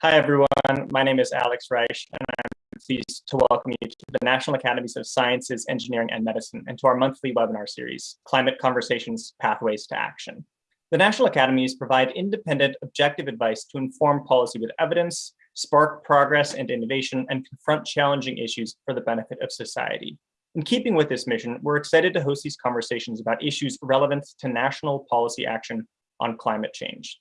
Hi, everyone. My name is Alex Reich, and I'm pleased to welcome you to the National Academies of Sciences, Engineering, and Medicine, and to our monthly webinar series, Climate Conversations, Pathways to Action. The National Academies provide independent, objective advice to inform policy with evidence, spark progress and innovation, and confront challenging issues for the benefit of society. In keeping with this mission, we're excited to host these conversations about issues relevant to national policy action on climate change.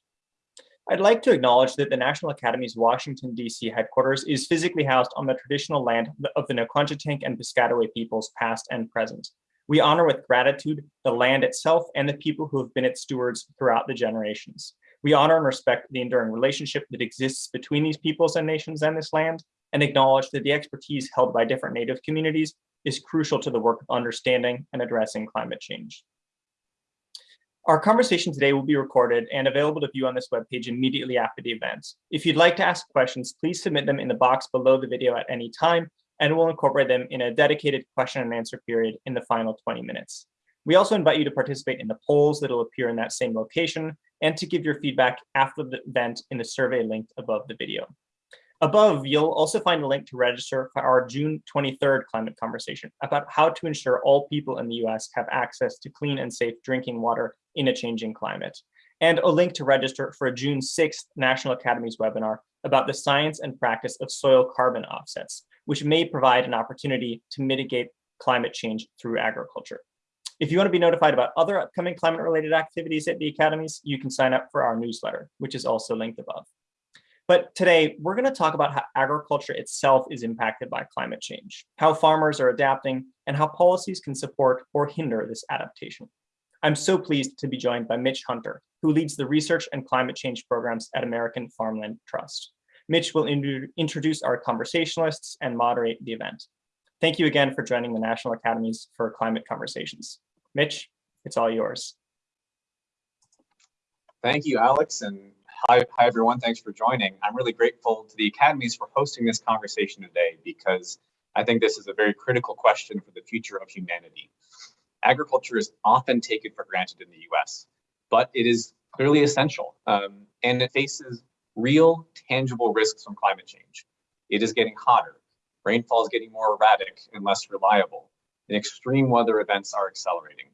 I'd like to acknowledge that the National Academy's Washington, D.C. headquarters is physically housed on the traditional land of the Nacotchtank and Piscataway peoples past and present. We honor with gratitude the land itself and the people who have been its stewards throughout the generations. We honor and respect the enduring relationship that exists between these peoples and nations and this land, and acknowledge that the expertise held by different Native communities is crucial to the work of understanding and addressing climate change. Our conversation today will be recorded and available to view on this webpage immediately after the event. If you'd like to ask questions, please submit them in the box below the video at any time, and we'll incorporate them in a dedicated question and answer period in the final 20 minutes. We also invite you to participate in the polls that will appear in that same location and to give your feedback after the event in the survey linked above the video. Above, you'll also find a link to register for our June 23rd climate conversation about how to ensure all people in the US have access to clean and safe drinking water in a changing climate, and a link to register for a June 6th National Academies webinar about the science and practice of soil carbon offsets, which may provide an opportunity to mitigate climate change through agriculture. If you want to be notified about other upcoming climate related activities at the academies, you can sign up for our newsletter, which is also linked above. But today, we're going to talk about how agriculture itself is impacted by climate change, how farmers are adapting, and how policies can support or hinder this adaptation. I'm so pleased to be joined by Mitch Hunter, who leads the research and climate change programs at American Farmland Trust. Mitch will in introduce our conversationalists and moderate the event. Thank you again for joining the National Academies for Climate Conversations. Mitch, it's all yours. Thank you, Alex, and Hi, hi everyone, thanks for joining. I'm really grateful to the Academies for hosting this conversation today because I think this is a very critical question for the future of humanity. Agriculture is often taken for granted in the US, but it is clearly essential um, and it faces real tangible risks from climate change. It is getting hotter, rainfall is getting more erratic and less reliable, and extreme weather events are accelerating.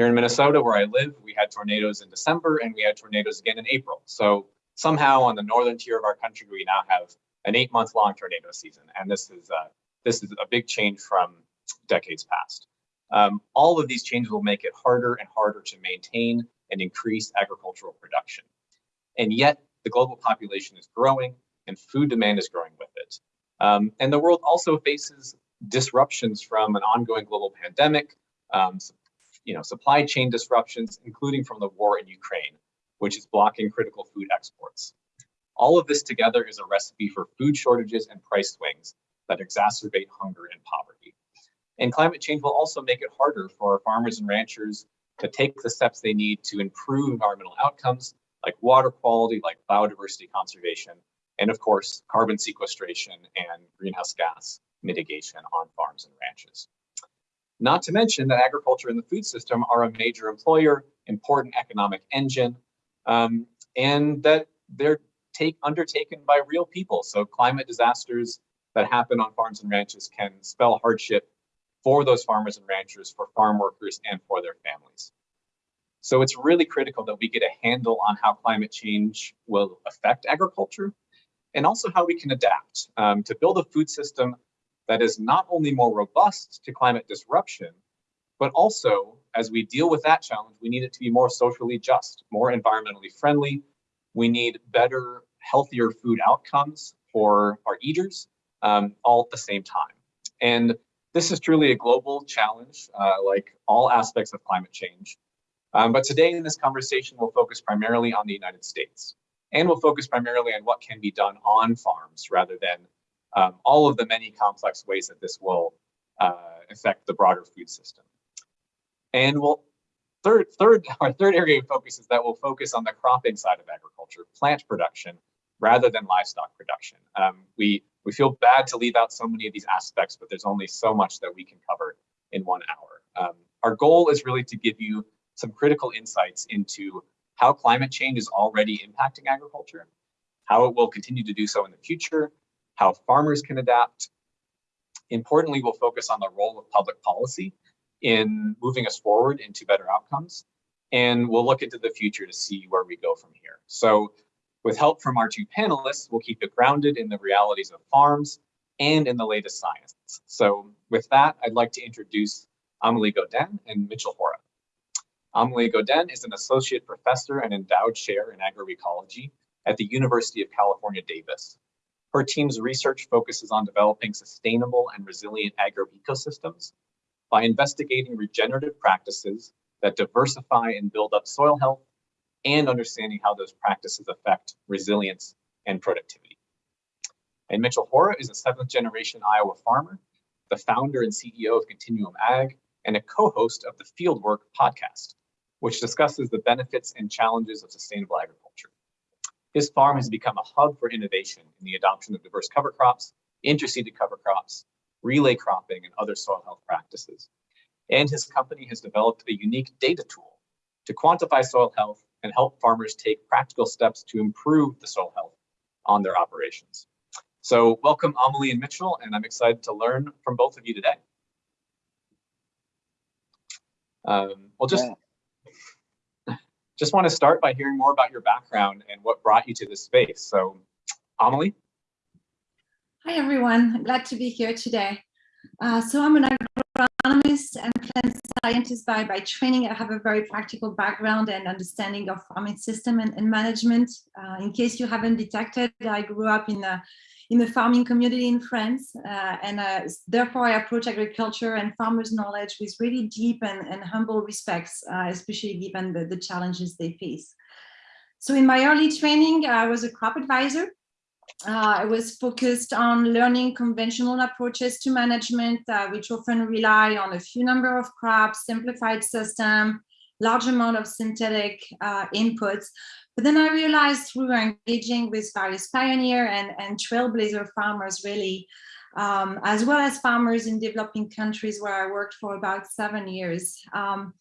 Here in Minnesota, where I live, we had tornadoes in December and we had tornadoes again in April. So somehow on the northern tier of our country, we now have an eight month long tornado season. And this is, uh, this is a big change from decades past. Um, all of these changes will make it harder and harder to maintain and increase agricultural production. And yet the global population is growing and food demand is growing with it. Um, and the world also faces disruptions from an ongoing global pandemic, um, you know, supply chain disruptions, including from the war in Ukraine, which is blocking critical food exports. All of this together is a recipe for food shortages and price swings that exacerbate hunger and poverty. And climate change will also make it harder for farmers and ranchers to take the steps they need to improve environmental outcomes like water quality, like biodiversity conservation, and of course, carbon sequestration and greenhouse gas mitigation on farms and ranches. Not to mention that agriculture and the food system are a major employer, important economic engine, um, and that they're take, undertaken by real people. So climate disasters that happen on farms and ranches can spell hardship for those farmers and ranchers, for farm workers, and for their families. So it's really critical that we get a handle on how climate change will affect agriculture and also how we can adapt um, to build a food system that is not only more robust to climate disruption, but also as we deal with that challenge, we need it to be more socially just, more environmentally friendly. We need better, healthier food outcomes for our eaters um, all at the same time. And this is truly a global challenge, uh, like all aspects of climate change. Um, but today in this conversation, we'll focus primarily on the United States. And we'll focus primarily on what can be done on farms rather than um, all of the many complex ways that this will uh, affect the broader food system. And we'll third, third, our third area of focus is that we'll focus on the cropping side of agriculture, plant production, rather than livestock production. Um, we we feel bad to leave out so many of these aspects, but there's only so much that we can cover in one hour. Um, our goal is really to give you some critical insights into how climate change is already impacting agriculture, how it will continue to do so in the future, how farmers can adapt. Importantly, we'll focus on the role of public policy in moving us forward into better outcomes. And we'll look into the future to see where we go from here. So with help from our two panelists, we'll keep it grounded in the realities of farms and in the latest science. So with that, I'd like to introduce Amelie Gaudin and Mitchell Hora. Amelie Gaudin is an associate professor and endowed chair in agroecology at the University of California, Davis. Her team's research focuses on developing sustainable and resilient agroecosystems by investigating regenerative practices that diversify and build up soil health and understanding how those practices affect resilience and productivity. And Mitchell Hora is a seventh generation Iowa farmer, the founder and CEO of Continuum Ag, and a co-host of the Fieldwork podcast, which discusses the benefits and challenges of sustainable agriculture. His farm has become a hub for innovation in the adoption of diverse cover crops, interseeded cover crops, relay cropping, and other soil health practices. And his company has developed a unique data tool to quantify soil health and help farmers take practical steps to improve the soil health on their operations. So welcome Amelie and Mitchell, and I'm excited to learn from both of you today. Um, we'll just, yeah. Just want to start by hearing more about your background and what brought you to this space. So Amelie? Hi everyone, I'm glad to be here today. Uh, so I'm an agronomist and plant scientist by, by training. I have a very practical background and understanding of farming system and, and management. Uh, in case you haven't detected, I grew up in a in the farming community in France. Uh, and uh, therefore I approach agriculture and farmers knowledge with really deep and, and humble respects, uh, especially given the, the challenges they face. So in my early training, I was a crop advisor. Uh, I was focused on learning conventional approaches to management, uh, which often rely on a few number of crops, simplified system, large amount of synthetic uh, inputs, but then I realized through engaging with various pioneer and, and trailblazer farmers really, um, as well as farmers in developing countries where I worked for about seven years, um,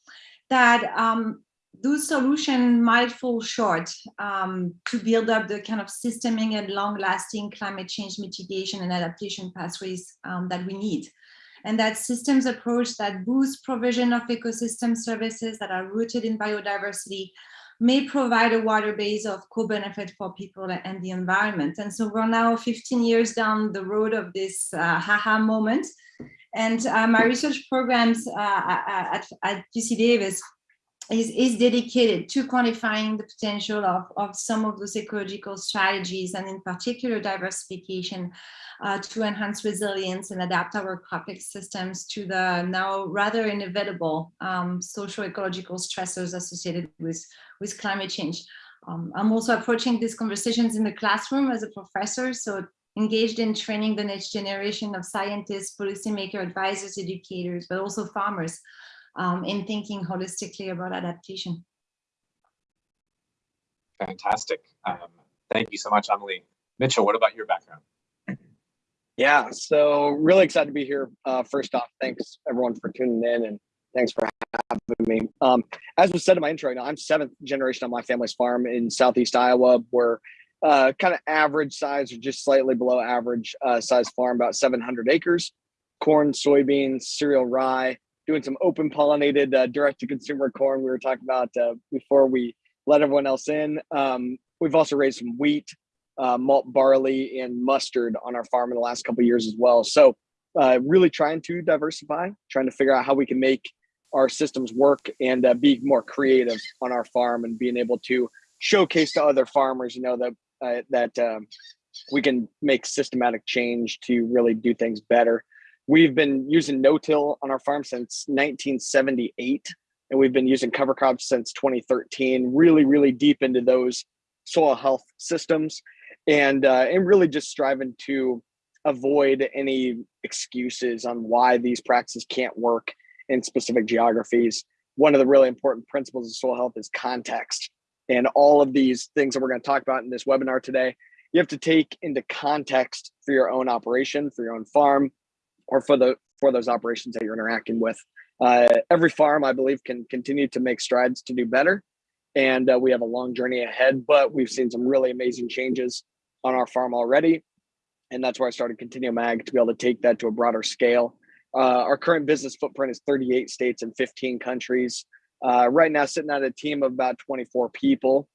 that um, those solutions might fall short um, to build up the kind of systemic and long-lasting climate change mitigation and adaptation pathways um, that we need. And that systems approach that boosts provision of ecosystem services that are rooted in biodiversity may provide a wider base of co-benefit for people and the environment. And so we're now 15 years down the road of this uh, haha moment. And uh, my research programs uh, at, at UC Davis is, is dedicated to quantifying the potential of, of some of those ecological strategies and in particular diversification uh, to enhance resilience and adapt our crop systems to the now rather inevitable um, social ecological stressors associated with, with climate change. Um, I'm also approaching these conversations in the classroom as a professor, so engaged in training the next generation of scientists, policymaker, advisors, educators, but also farmers um, in thinking holistically about adaptation. Fantastic. Um, thank you so much, Emily. Mitchell, what about your background? Yeah, so really excited to be here. Uh, first off, thanks everyone for tuning in and thanks for having me. Um, as was said in my intro, know, I'm seventh generation on my family's farm in Southeast Iowa. We're uh, kind of average size or just slightly below average uh, size farm, about 700 acres, corn, soybeans, cereal rye, doing some open pollinated uh, direct to consumer corn we were talking about uh, before we let everyone else in. Um, we've also raised some wheat, uh, malt barley and mustard on our farm in the last couple years as well. So uh, really trying to diversify, trying to figure out how we can make our systems work and uh, be more creative on our farm and being able to showcase to other farmers, you know, that uh, that um, we can make systematic change to really do things better. We've been using no-till on our farm since 1978, and we've been using cover crops since 2013, really, really deep into those soil health systems and uh, and really just striving to avoid any excuses on why these practices can't work in specific geographies. One of the really important principles of soil health is context. And all of these things that we're going to talk about in this webinar today, you have to take into context for your own operation, for your own farm, or for the for those operations that you're interacting with. Uh, every farm, I believe, can continue to make strides to do better. And uh, we have a long journey ahead, but we've seen some really amazing changes on our farm already. And that's where I started Continuum Ag to be able to take that to a broader scale. Uh, our current business footprint is 38 states and 15 countries. Uh, right now, sitting at a team of about 24 people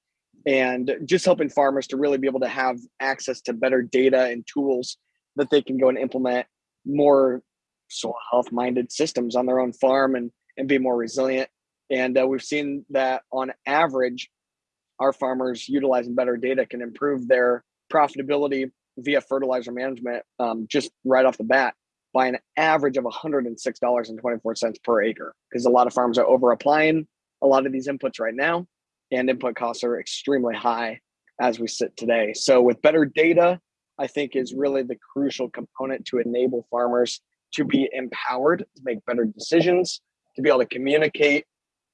and just helping farmers to really be able to have access to better data and tools that they can go and implement more soil health minded systems on their own farm and, and be more resilient. And uh, we've seen that on average, our farmers utilizing better data can improve their profitability via fertilizer management um, just right off the bat by an average of $106.24 per acre because a lot of farms are over applying a lot of these inputs right now and input costs are extremely high as we sit today. So with better data, I think is really the crucial component to enable farmers to be empowered to make better decisions, to be able to communicate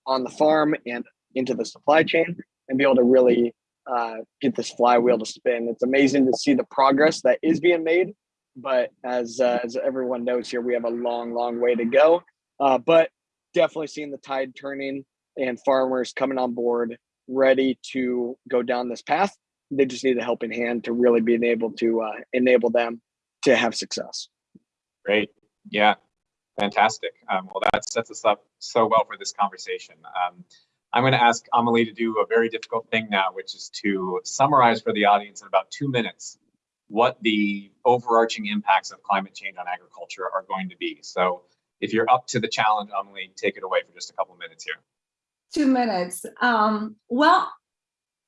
on the farm and into the supply chain and be able to really uh, get this flywheel to spin. It's amazing to see the progress that is being made, but as uh, as everyone knows here, we have a long, long way to go. Uh, but definitely seeing the tide turning and farmers coming on board, ready to go down this path. They just need a helping hand to really being able to uh, enable them to have success. Great. Yeah, fantastic. Um, well, that sets us up so well for this conversation. Um, I'm going to ask Amelie to do a very difficult thing now, which is to summarize for the audience in about two minutes what the overarching impacts of climate change on agriculture are going to be. So if you're up to the challenge, Amelie, take it away for just a couple minutes here. Two minutes. Um, well,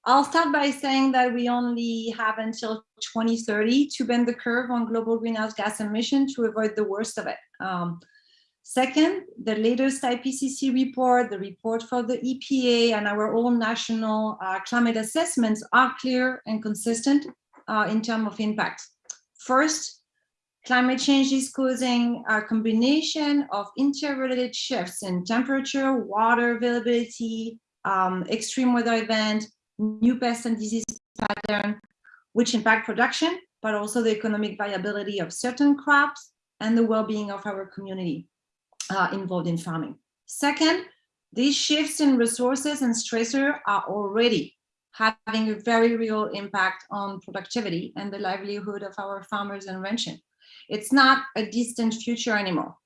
I'll start by saying that we only have until 2030 to bend the curve on global greenhouse gas emission to avoid the worst of it. Um, second, the latest IPCC report, the report for the EPA and our own national uh, climate assessments are clear and consistent uh, in terms of impact. First, climate change is causing a combination of interrelated shifts in temperature, water availability, um, extreme weather event, new pest and disease pattern, which impact production, but also the economic viability of certain crops and the well-being of our community uh, involved in farming. Second, these shifts in resources and stressor are already having a very real impact on productivity and the livelihood of our farmers and ranchers. It's not a distant future anymore.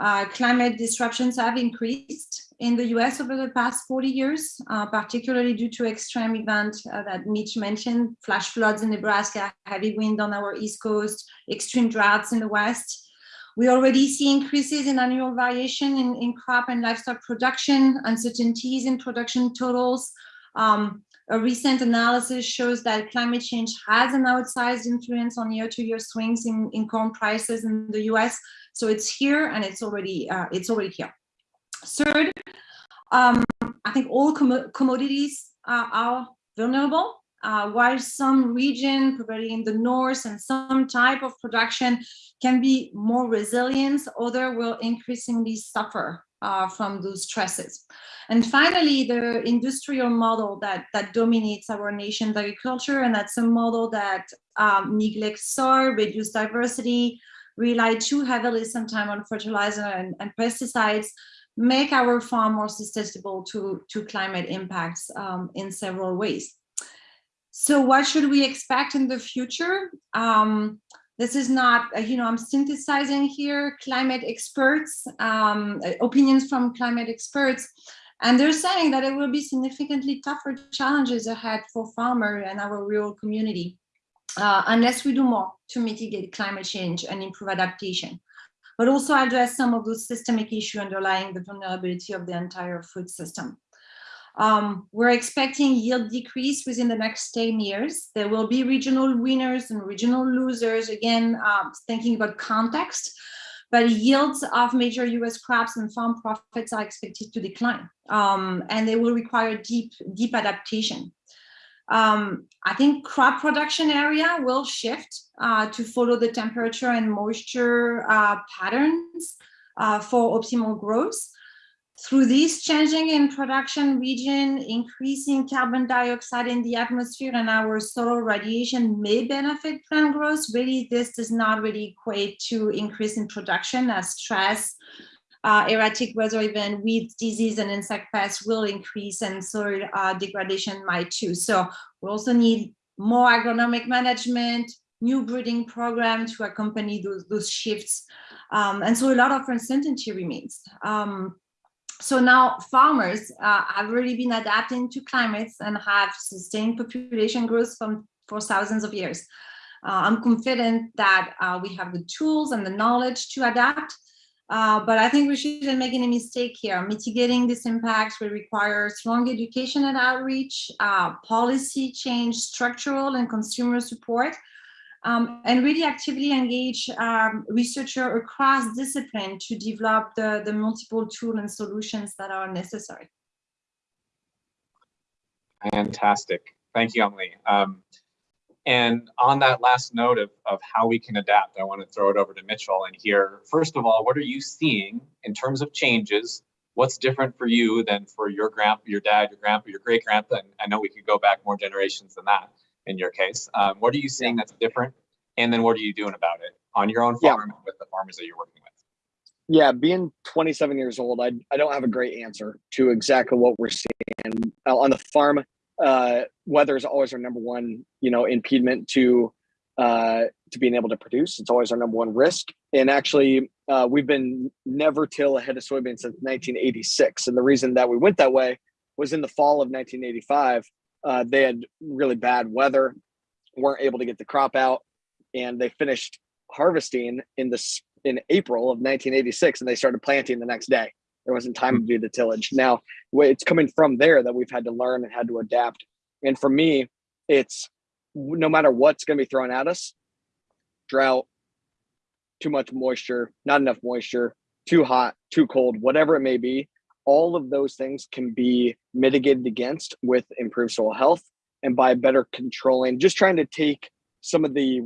Uh, climate disruptions have increased in the US over the past 40 years, uh, particularly due to extreme events uh, that Mitch mentioned, flash floods in Nebraska, heavy wind on our East Coast, extreme droughts in the West. We already see increases in annual variation in, in crop and livestock production, uncertainties in production totals, um, a recent analysis shows that climate change has an outsized influence on year-to-year -year swings in, in corn prices in the US. So it's here and it's already uh, it's already here. Third, um, I think all com commodities uh, are vulnerable. Uh, while some region, particularly in the north, and some type of production can be more resilient, other will increasingly suffer uh, from those stresses. And finally, the industrial model that, that dominates our nation's agriculture, and that's a model that um, neglects soil, reduces diversity, rely too heavily sometimes on fertilizer and, and, pesticides, make our farm more susceptible to, to climate impacts um, in several ways. So what should we expect in the future? Um, this is not, uh, you know, I'm synthesizing here climate experts, um, opinions from climate experts, and they're saying that it will be significantly tougher challenges ahead for farmer and our rural community, uh, unless we do more to mitigate climate change and improve adaptation, but also address some of those systemic issues underlying the vulnerability of the entire food system. Um, we're expecting yield decrease within the next 10 years. There will be regional winners and regional losers, again, uh, thinking about context, but yields of major US crops and farm profits are expected to decline, um, and they will require deep, deep adaptation. Um, I think crop production area will shift uh, to follow the temperature and moisture uh, patterns uh, for optimal growth. Through this changing in production region, increasing carbon dioxide in the atmosphere and our solar radiation may benefit plant growth. Really, this does not really equate to increase in production as stress, uh, erratic weather event, weeds, disease, and insect pests will increase and soil uh, degradation might too. So we also need more agronomic management, new breeding program to accompany those, those shifts. Um, and so a lot of uncertainty remains. Um, so now farmers uh, have really been adapting to climates and have sustained population growth from, for thousands of years. Uh, I'm confident that uh, we have the tools and the knowledge to adapt, uh, but I think we shouldn't make any mistake here. Mitigating this impact will require strong education and outreach, uh, policy change, structural and consumer support, um, and really actively engage um, researchers across discipline to develop the, the multiple tools and solutions that are necessary. Fantastic. Thank you, Emily. Um, and on that last note of, of how we can adapt, I want to throw it over to Mitchell and hear, first of all, what are you seeing in terms of changes? What's different for you than for your grandpa, your dad, your grandpa, your great grandpa? And I know we could go back more generations than that in your case. Um, what are you seeing that's different? And then what are you doing about it on your own farm and with the farmers that you're working with? Yeah, being 27 years old, I, I don't have a great answer to exactly what we're seeing Uh, on the farm. Uh, weather is always our number one, you know, impediment to uh, to being able to produce. It's always our number one risk. And actually, uh, we've been never till ahead of soybeans since 1986. And the reason that we went that way was in the fall of 1985. Uh, they had really bad weather, weren't able to get the crop out, and they finished harvesting in this in April of 1986 and they started planting the next day. There wasn't time to do the tillage. Now, it's coming from there that we've had to learn and had to adapt. And for me, it's no matter what's going to be thrown at us drought, too much moisture, not enough moisture, too hot, too cold, whatever it may be all of those things can be mitigated against with improved soil health and by better controlling, just trying to take some of the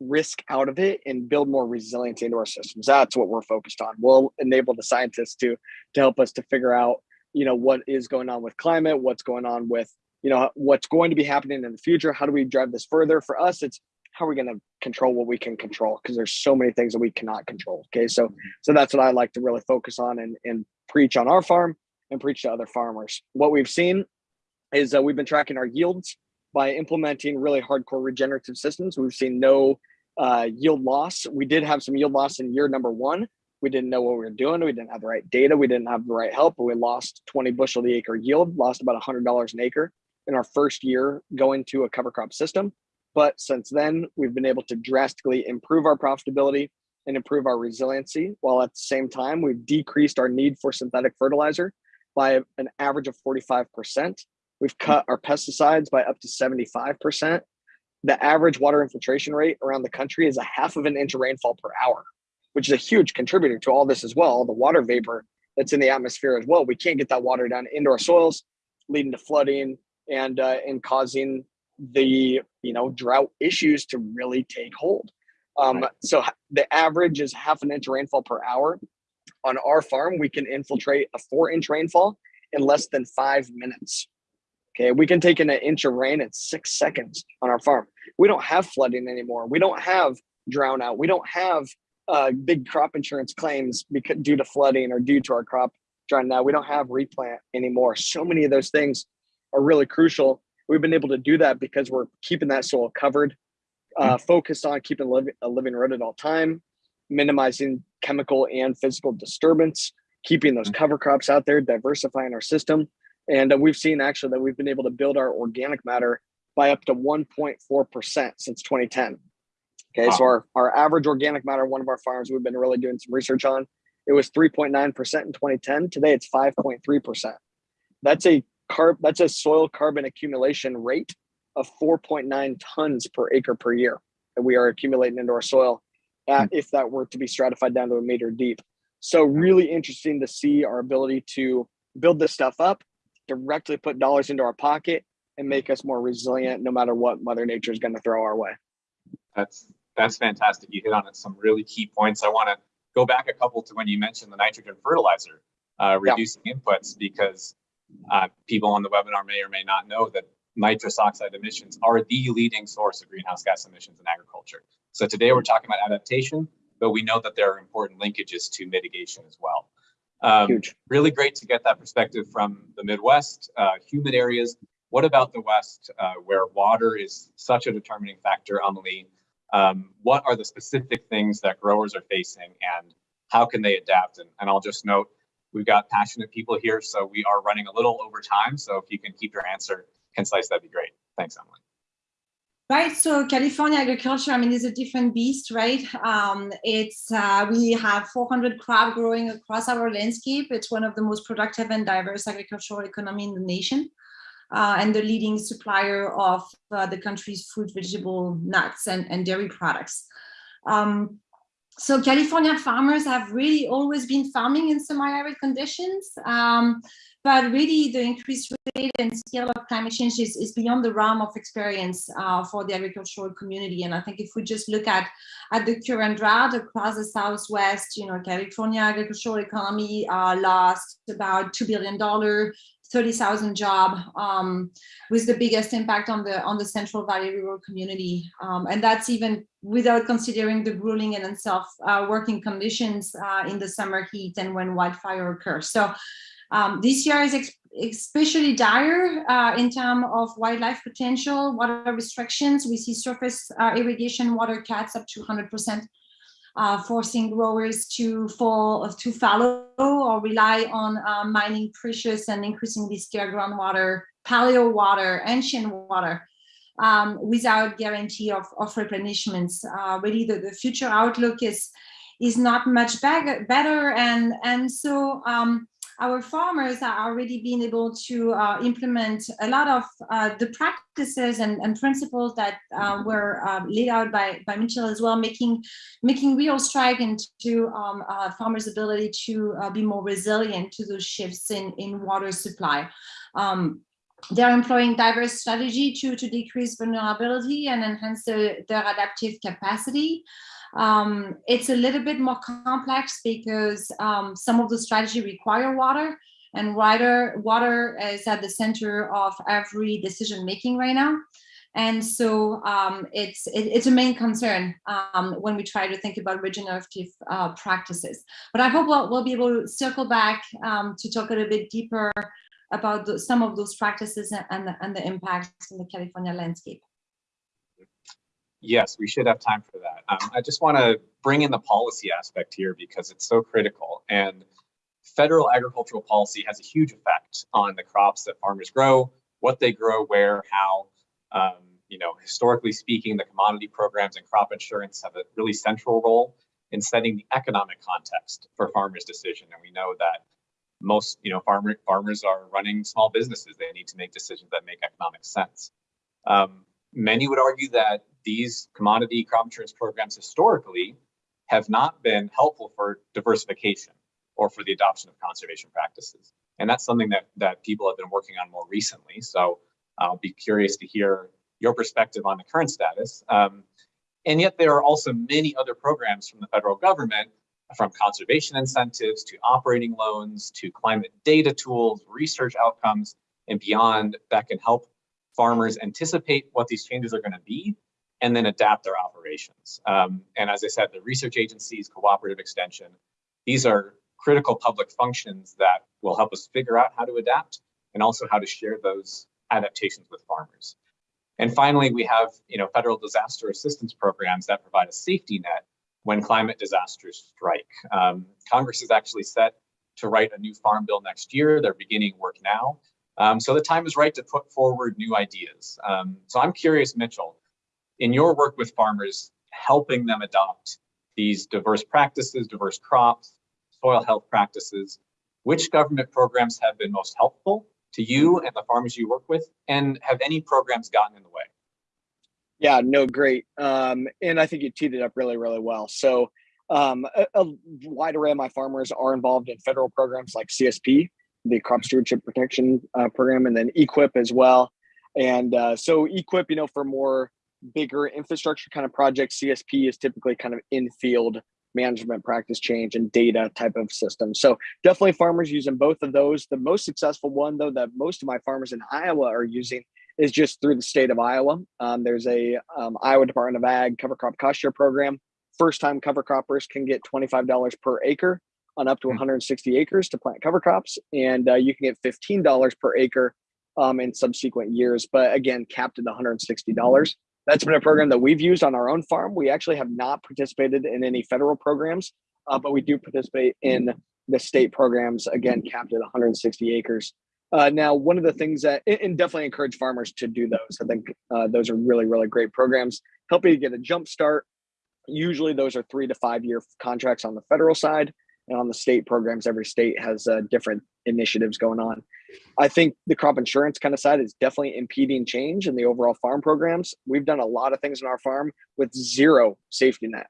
risk out of it and build more resilience into our systems. That's what we're focused on. We'll enable the scientists to to help us to figure out, you know, what is going on with climate, what's going on with, you know, what's going to be happening in the future. How do we drive this further? For us, it's how are we going to control what we can control because there's so many things that we cannot control. Okay, so so that's what I like to really focus on and and preach on our farm and preach to other farmers. What we've seen is uh, we've been tracking our yields by implementing really hardcore regenerative systems. We've seen no uh, yield loss. We did have some yield loss in year number one. We didn't know what we were doing. We didn't have the right data. We didn't have the right help. But we lost 20 bushel the acre yield, lost about $100 an acre in our first year going to a cover crop system. But since then, we've been able to drastically improve our profitability and improve our resiliency, while at the same time, we've decreased our need for synthetic fertilizer by an average of 45%. We've cut our pesticides by up to 75%. The average water infiltration rate around the country is a half of an inch of rainfall per hour, which is a huge contributor to all this as well. The water vapor that's in the atmosphere as well. We can't get that water down into our soils, leading to flooding and uh, and causing the you know drought issues to really take hold. Um, so the average is half an inch rainfall per hour. On our farm, we can infiltrate a four inch rainfall in less than five minutes. Okay, we can take in an inch of rain in six seconds on our farm. We don't have flooding anymore. We don't have drown out. We don't have uh, big crop insurance claims because due to flooding or due to our crop drowning out. We don't have replant anymore. So many of those things are really crucial. We've been able to do that because we're keeping that soil covered, uh, focused on keeping living, a living root at all time, minimizing chemical and physical disturbance, keeping those cover crops out there, diversifying our system. And uh, we've seen actually that we've been able to build our organic matter by up to 1.4% since 2010. Okay, so our, our average organic matter, one of our farms we've been really doing some research on, it was 3.9% in 2010. Today it's 5.3%. That's a carb that's a soil carbon accumulation rate of 4.9 tons per acre per year that we are accumulating into our soil at, if that were to be stratified down to a meter deep. So really interesting to see our ability to build this stuff up, directly put dollars into our pocket and make us more resilient no matter what mother nature is going to throw our way. That's that's fantastic. You hit on some really key points. I want to go back a couple to when you mentioned the nitrogen fertilizer uh, Yeah. reducing inputs because uh, people on the webinar may or may not know that nitrous oxide emissions are the leading source of greenhouse gas emissions in agriculture. So today we're talking about adaptation, but we know that there are important linkages to mitigation as well. Um, Huge. really great to get that perspective from the Midwest, uh, humid areas. What about the West, uh, where water is such a determining factor, Amelie? Um, what are the specific things that growers are facing and how can they adapt? And, and I'll just note, we've got passionate people here, so we are running a little over time. So if you can keep your answer concise, that'd be great. Thanks, Emily. Right, so California agriculture, I mean, is a different beast, right? Um, it's uh, we have 400 crop growing across our landscape. It's one of the most productive and diverse agricultural economy in the nation, uh, and the leading supplier of uh, the country's fruit, vegetable, nuts, and, and dairy products. Um, so California farmers have really always been farming in semi-arid conditions. Um, but really the increased rate and scale of climate change is, is beyond the realm of experience uh, for the agricultural community. And I think if we just look at, at the current drought across the Southwest, you know, California agricultural economy uh, lost about $2 billion 30,000 job um, with the biggest impact on the on the Central Valley rural community. Um, and that's even without considering the grueling and unself uh, working conditions uh, in the summer heat and when wildfire occurs. So um, this year is especially dire uh, in terms of wildlife potential, water restrictions. We see surface uh, irrigation water cuts up to 100%, uh, forcing growers to fall to fallow or rely on uh, mining precious and increasingly scarce groundwater, paleo water, ancient water. Um, without guarantee of, of replenishments. Uh, really, the, the future outlook is is not much better, and and so um, our farmers are already being able to uh, implement a lot of uh, the practices and, and principles that uh, were uh, laid out by, by Mitchell as well, making making real stride into um, uh, farmers' ability to uh, be more resilient to those shifts in, in water supply. Um, they're employing diverse strategy to, to decrease vulnerability and enhance the, their adaptive capacity. Um, it's a little bit more complex because um, some of the strategy require water and water, water is at the center of every decision making right now. And so um, it's it, it's a main concern um, when we try to think about regenerative uh, practices. But I hope we'll, we'll be able to circle back um, to talk a little bit deeper about the, some of those practices and the, and the impacts in the California landscape. Yes, we should have time for that. Um, I just want to bring in the policy aspect here because it's so critical. And federal agricultural policy has a huge effect on the crops that farmers grow, what they grow, where, how. Um, you know, historically speaking, the commodity programs and crop insurance have a really central role in setting the economic context for farmers' decision. And we know that most, you know, farmer, farmers are running small businesses. They need to make decisions that make economic sense. Um, many would argue that these commodity crop insurance programs historically have not been helpful for diversification or for the adoption of conservation practices. And that's something that, that people have been working on more recently. So I'll be curious to hear your perspective on the current status. Um, and yet there are also many other programs from the federal government, from conservation incentives to operating loans to climate data tools, research outcomes, and beyond that can help farmers anticipate what these changes are going to be and then adapt their operations. Um, and as I said, the research agencies, cooperative extension, these are critical public functions that will help us figure out how to adapt and also how to share those adaptations with farmers. And finally, we have you know, federal disaster assistance programs that provide a safety net when climate disasters strike. Um, Congress is actually set to write a new farm bill next year. They're beginning work now. Um, so the time is right to put forward new ideas. Um, so I'm curious, Mitchell, in your work with farmers, helping them adopt these diverse practices, diverse crops, soil health practices, which government programs have been most helpful to you and the farmers you work with? And have any programs gotten in the way? Yeah, no, great. Um, and I think you teed it up really, really well. So um, a, a, wide array of my farmers are involved in federal programs like CSP, the Crop Stewardship Protection uh, Program, and then EQIP as well. And uh, so EQIP, you know, for more bigger infrastructure kind of projects, CSP is typically kind of in field management practice change and data type of system. So definitely farmers using both of those. The most successful one though that most of my farmers in Iowa are using is just through the state of Iowa. Um, there's a um, Iowa Department of Ag cover crop cost share program. First time cover croppers can get $25 per acre on up to 160 hmm. acres to plant cover crops. And uh, you can get $15 per acre um, in subsequent years, but again, capped at $160. That's been a program that we've used on our own farm. We actually have not participated in any federal programs, uh, but we do participate in the state programs, again, capped at 160 acres. Uh, now, one of the things that, and definitely encourage farmers to do those. I think uh, those are really, really great programs, help you get a jump start. Usually those are three to five year contracts on the federal side and on the state programs, every state has uh, different initiatives going on. I think the crop insurance kind of side is definitely impeding change in the overall farm programs. We've done a lot of things in our farm with zero safety net.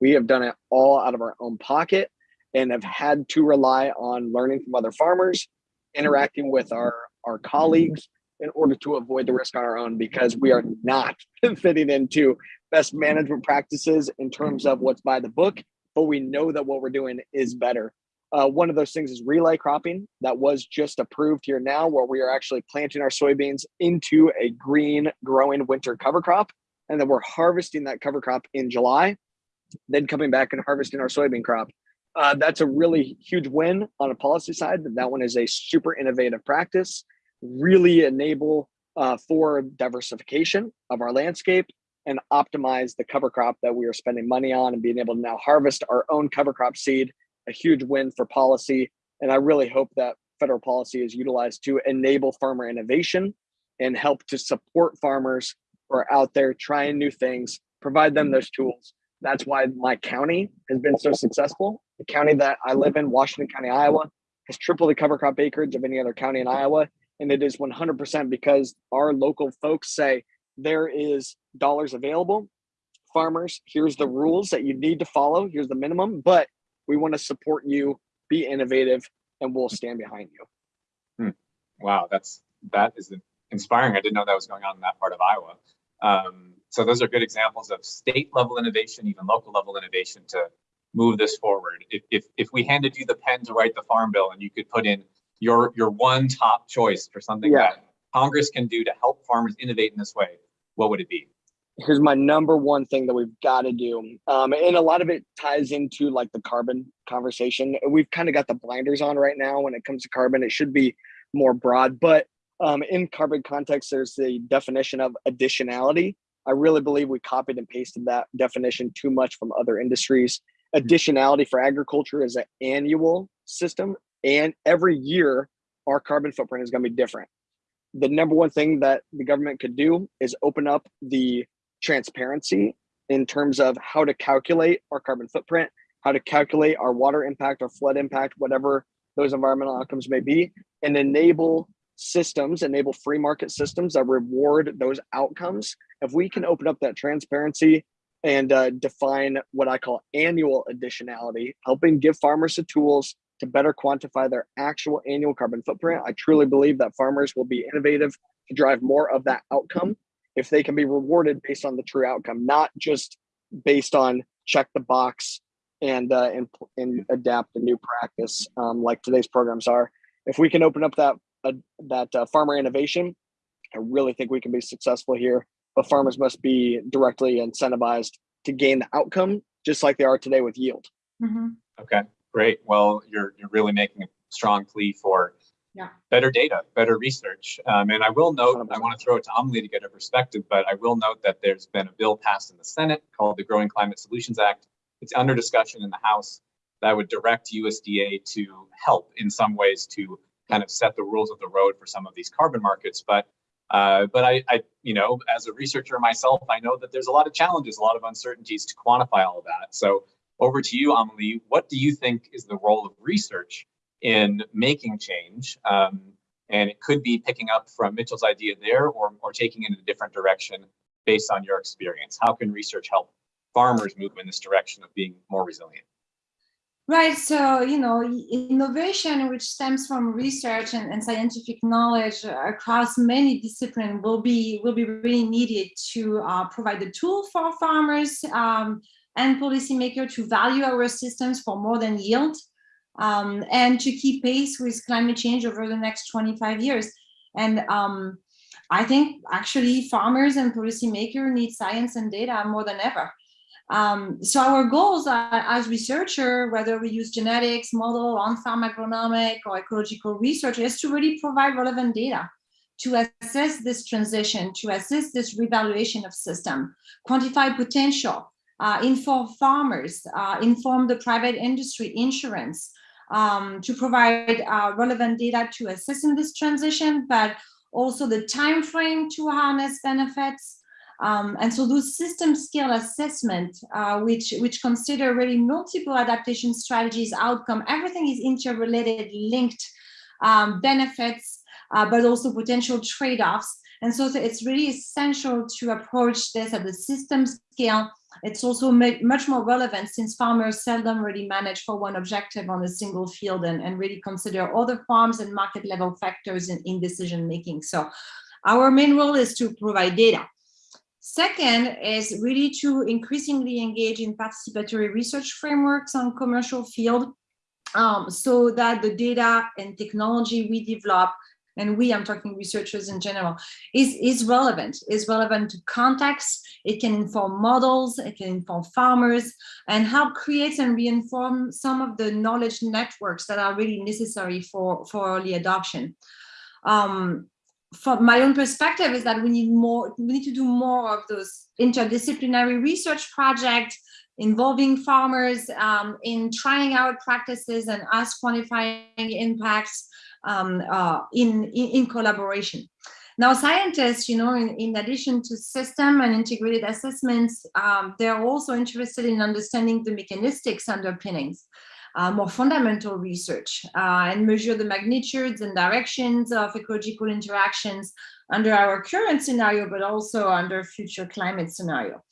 We have done it all out of our own pocket and have had to rely on learning from other farmers, interacting with our, our colleagues in order to avoid the risk on our own because we are not fitting into best management practices in terms of what's by the book, but we know that what we're doing is better. Uh, one of those things is relay cropping that was just approved here now, where we are actually planting our soybeans into a green growing winter cover crop. And then we're harvesting that cover crop in July, then coming back and harvesting our soybean crop. Uh, that's a really huge win on a policy side. That one is a super innovative practice, really enable uh, for diversification of our landscape and optimize the cover crop that we are spending money on and being able to now harvest our own cover crop seed, a huge win for policy. And I really hope that federal policy is utilized to enable farmer innovation and help to support farmers who are out there trying new things, provide them those tools. That's why my county has been so successful. The county that I live in, Washington County, Iowa, has triple the cover crop acreage of any other county in Iowa. And it is 100% because our local folks say there is dollars available. Farmers, here's the rules that you need to follow. Here's the minimum, but we want to support you, be innovative, and we'll stand behind you. Hmm. Wow, that's that is inspiring. I didn't know that was going on in that part of Iowa. Um, so those are good examples of state level innovation, even local level innovation to move this forward. If, if, if we handed you the pen to write the farm bill and you could put in your, your one top choice for something yeah. that Congress can do to help farmers innovate in this way, what would it be? Here's my number one thing that we've got to do. Um, and a lot of it ties into like the carbon conversation. We've kind of got the blinders on right now when it comes to carbon. It should be more broad, but um, in carbon context, there's the definition of additionality. I really believe we copied and pasted that definition too much from other industries. Additionality for agriculture is an annual system, and every year our carbon footprint is going to be different the number one thing that the government could do is open up the transparency in terms of how to calculate our carbon footprint, how to calculate our water impact, our flood impact, whatever those environmental outcomes may be, and enable systems, enable free market systems that reward those outcomes. If we can open up that transparency and uh, define what I call annual additionality, helping give farmers the tools to better quantify their actual annual carbon footprint. I truly believe that farmers will be innovative to drive more of that outcome if they can be rewarded based on the true outcome, not just based on check the box and uh, and, and adapt a new practice um, like today's programs are. If we can open up that uh, that uh, farmer innovation, I really think we can be successful here. But farmers must be directly incentivized to gain the outcome, just like they are today with yield. Mm -hmm. Okay. Great. Well, you're you're really making a strong plea for yeah. better data, better research. Um, and I will note, I want to throw it to Amelie to get a perspective, but I will note that there's been a bill passed in the Senate called the Growing Climate Solutions Act. It's under discussion in the House that would direct USDA to help in some ways to kind of set the rules of the road for some of these carbon markets. But uh, but I, I, you know, as a researcher myself, I know that there's a lot of challenges, a lot of uncertainties to quantify all of that. So over to you, Amelie. What do you think is the role of research in making change? Um, and it could be picking up from Mitchell's idea there or, or taking it in a different direction based on your experience. How can research help farmers move in this direction of being more resilient? Right, so, you know, innovation which stems from research and, and scientific knowledge across many disciplines will be will be really needed to uh, provide the tool for farmers um, and policymakers to value our systems for more than yield um, and to keep pace with climate change over the next 25 years. And um, I think actually farmers and policymakers need science and data more than ever. Um, so our goals are, as researcher, whether we use genetics, model, on-farm agronomic or ecological research, is to really provide relevant data to assess this transition, to assess this revaluation of system, quantify potential, uh, inform farmers, uh, inform the private industry, insurance, um, to provide uh, relevant data to assist in this transition, but also the time frame to harness benefits. Um, and so those system scale assessment, uh, which, which consider really multiple adaptation strategies, outcome, everything is interrelated, linked um, benefits, uh, but also potential trade-offs. And so it's really essential to approach this at the system scale. It's also much more relevant since farmers seldom really manage for one objective on a single field and, and really consider other farms and market level factors in, in decision making. So our main role is to provide data. Second is really to increasingly engage in participatory research frameworks on commercial field um, so that the data and technology we develop and we, I'm talking researchers in general, is, is relevant, is relevant to context. It can inform models, it can inform farmers, and help create and reinform some of the knowledge networks that are really necessary for, for early adoption. Um, from my own perspective is that we need more, we need to do more of those interdisciplinary research projects involving farmers um, in trying out practices and us quantifying impacts um, uh, in, in, collaboration. Now, scientists, you know, in, in addition to system and integrated assessments, um, they're also interested in understanding the mechanistics underpinnings, uh, more fundamental research, uh, and measure the magnitudes and directions of ecological interactions under our current scenario, but also under future climate scenario.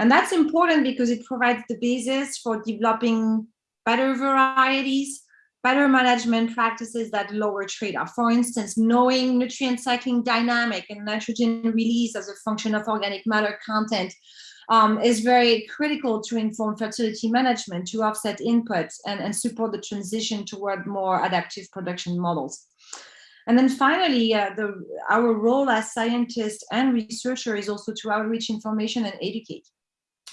And that's important because it provides the basis for developing better varieties, better management practices that lower trade-off. For instance, knowing nutrient cycling dynamic and nitrogen release as a function of organic matter content um, is very critical to inform fertility management, to offset inputs and, and support the transition toward more adaptive production models. And then finally, uh, the, our role as scientists and researchers is also to outreach information and educate.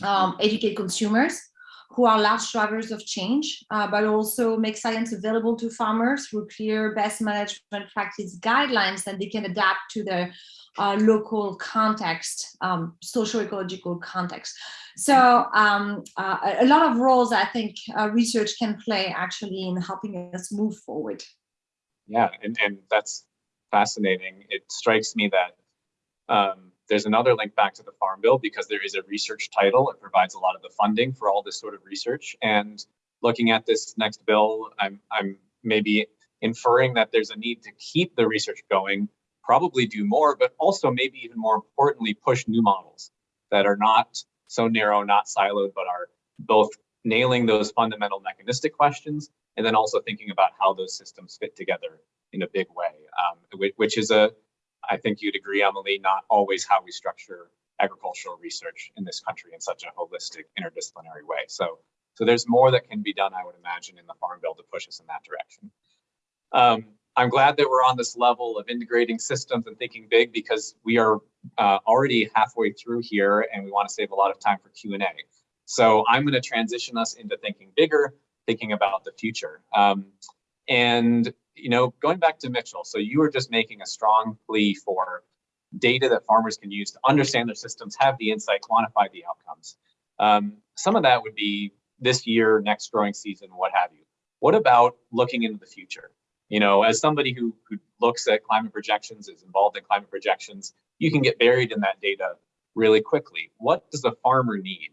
Um, educate consumers, who are large drivers of change, uh, but also make science available to farmers through clear best management practice guidelines that they can adapt to their uh, local context, um, social-ecological context. So um, uh, a lot of roles I think uh, research can play actually in helping us move forward. Yeah, and, and that's fascinating. It strikes me that um, there's another link back to the Farm Bill because there is a research title. It provides a lot of the funding for all this sort of research. And looking at this next bill, I'm, I'm maybe inferring that there's a need to keep the research going, probably do more, but also maybe even more importantly, push new models that are not so narrow, not siloed, but are both nailing those fundamental mechanistic questions and then also thinking about how those systems fit together in a big way, um, which is a I think you'd agree, Emily, not always how we structure agricultural research in this country in such a holistic, interdisciplinary way. So, so there's more that can be done, I would imagine, in the Farm Bill to push us in that direction. Um, I'm glad that we're on this level of integrating systems and thinking big because we are uh, already halfway through here and we want to save a lot of time for Q&A. So I'm going to transition us into thinking bigger, thinking about the future. Um, and you know, going back to Mitchell, so you were just making a strong plea for data that farmers can use to understand their systems, have the insight, quantify the outcomes. Um, some of that would be this year, next growing season, what have you. What about looking into the future? You know, as somebody who, who looks at climate projections, is involved in climate projections, you can get buried in that data really quickly. What does a farmer need